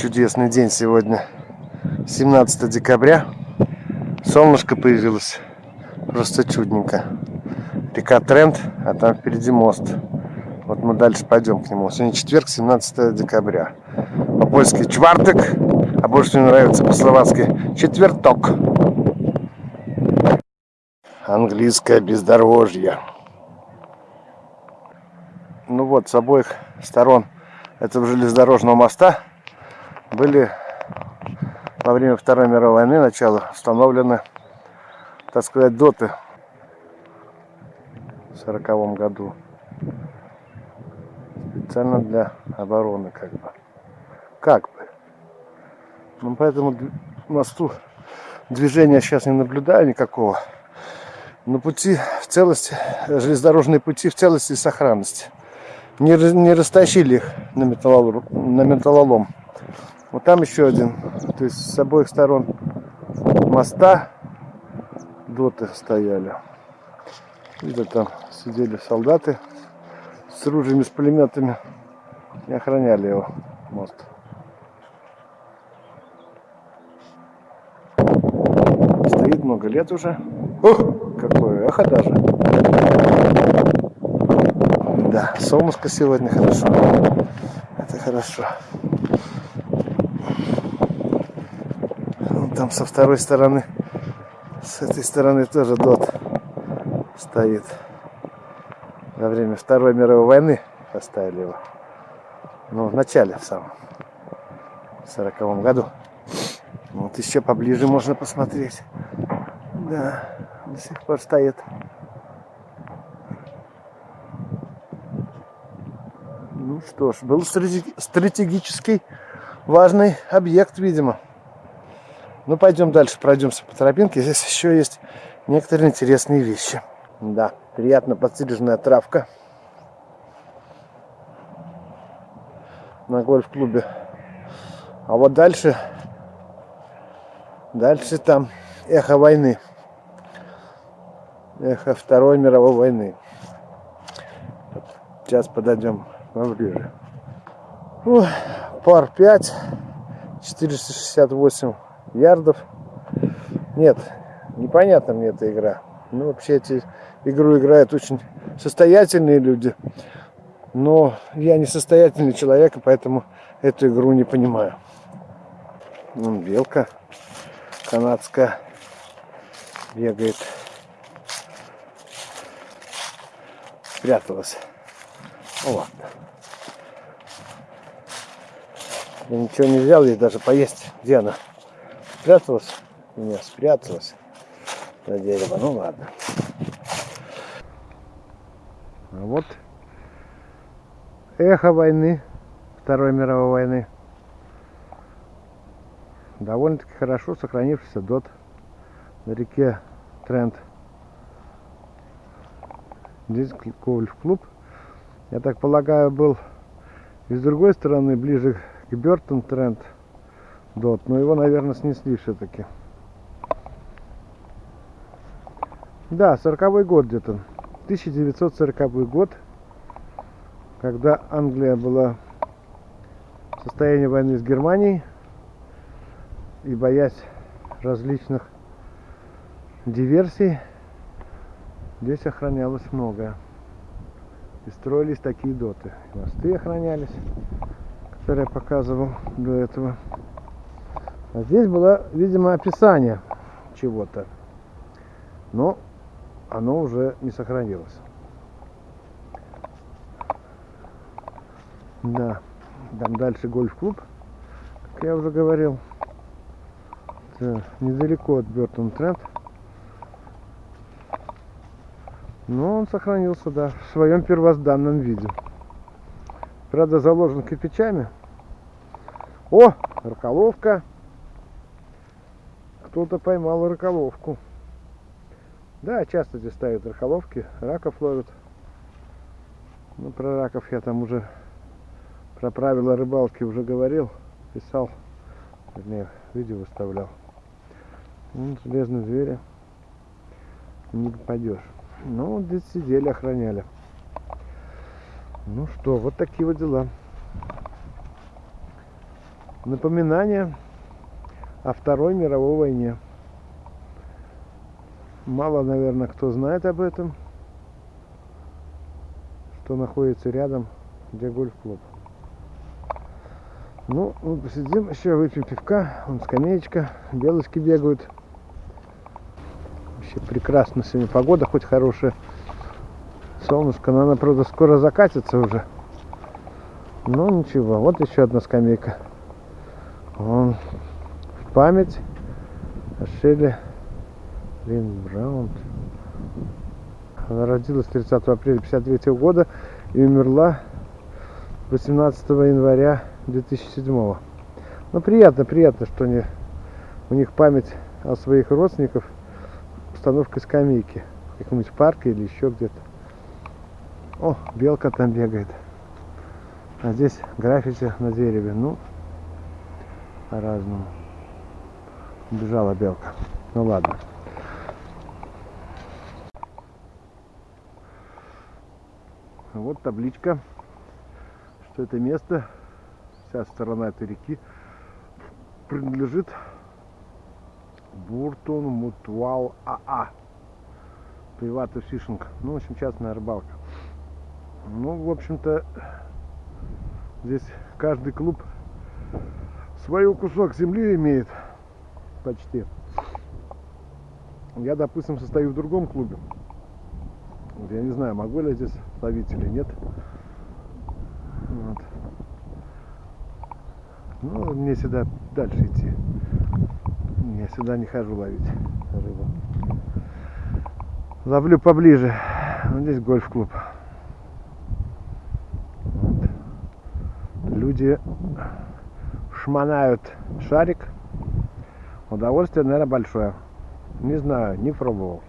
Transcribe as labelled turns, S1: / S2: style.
S1: Чудесный день сегодня. 17 декабря. Солнышко появилось. Просто чудненько. Река Тренд, а там впереди мост. Вот мы дальше пойдем к нему. Сегодня четверг, 17 декабря. По-польски чварток, а больше мне нравится по-словацки четверток. Английское бездорожье. Ну вот, с обоих сторон этого железнодорожного моста были во время Второй мировой войны, начала, установлены, так сказать, доты в сороковом году. Специально для обороны, как бы. Как бы. Ну, поэтому мосту движения сейчас не наблюдаю никакого. Но пути в целости, железнодорожные пути в целости и сохранности. Не, не растащили их на металлолом. На металлолом. Вот там еще один. То есть с обоих сторон моста доты стояли. Видно, там сидели солдаты с ружьями, с пулеметами и охраняли его мост. Стоит много лет уже. Ух, какое эхо даже. Да, солнышко сегодня хорошо. Это хорошо. Там со второй стороны, с этой стороны тоже дот стоит. Во время Второй мировой войны поставили его. Ну, в начале в самом. В сороковом году. Вот еще поближе можно посмотреть. Да, до сих пор стоит. Ну что ж, был стратегический важный объект, видимо. Ну, пойдем дальше, пройдемся по тропинке. Здесь еще есть некоторые интересные вещи. Да, приятно подстриженная травка. На гольф-клубе. А вот дальше, дальше там эхо войны. Эхо Второй мировой войны. Сейчас подойдем поближе. Пар 5, 468 ярдов. Нет, непонятна мне эта игра. Ну, вообще, эти игру играют очень состоятельные люди. Но я не состоятельный человек, и поэтому эту игру не понимаю. Вон белка канадская бегает. Спряталась. Ну ладно. Я ничего не взял, ей даже поесть. Где она? Спряталась? Не, спряталась на дерево. Ну ладно. А вот эхо войны, Второй мировой войны. Довольно-таки хорошо сохранившийся дот на реке Трент. Здесь гольф-клуб. Я так полагаю, был и с другой стороны, ближе к Бертон Трент дот. Но его, наверное, снесли все-таки. Да, сороковой год где-то. 1940 год, когда Англия была в состоянии войны с Германией и боясь различных диверсий, здесь охранялось многое. И строились такие доты. Мосты охранялись, которые я показывал до этого. А здесь было, видимо, описание чего-то. Но оно уже не сохранилось. Да, там дальше гольф-клуб, как я уже говорил. Это недалеко от Бертон Тренд. Но он сохранился, да, в своем первозданном виде. Правда, заложен кирпичами. О, раколовка кто-то поймал раколовку. Да, часто здесь ставят раколовки, раков ловят. Ну, про раков я там уже, про правила рыбалки уже говорил, писал, вернее, видео выставлял. Ну, железные звери, не попадешь. Ну, здесь сидели, охраняли. Ну что, вот такие вот дела. Напоминание о Второй мировой войне. Мало, наверное, кто знает об этом, что находится рядом, где гольф-клуб. Ну, мы посидим еще, выпьем пивка, вон скамеечка, белочки бегают. Вообще прекрасно сегодня погода, хоть хорошая. Солнышко, но она, правда, скоро закатится уже. Но ничего, вот еще одна скамейка. Вон, память. О Шелле Лин Браун. Она родилась 30 апреля 1953 года и умерла 18 января 2007 ну приятно приятно что они, у них память о своих родственников установкой скамейки в каком-нибудь парке или еще где-то. О белка там бегает. А здесь граффити на дереве. Ну по-разному бежала белка ну ладно вот табличка что это место вся сторона этой реки принадлежит Буртон Мутвал АА. Приватный фишинг. Ну, в общем, частная рыбалка. Ну, в общем-то, здесь каждый клуб свой кусок земли имеет почти. Я, допустим, состою в другом клубе. Я не знаю, могу ли я здесь ловить или нет. Вот. Ну, мне сюда дальше идти. Я сюда не хожу ловить рыбу. Ловлю поближе. Вот здесь гольф-клуб. Вот. Люди шманают шарик. Удовольствие, наверное, большое. Не знаю, не пробовал.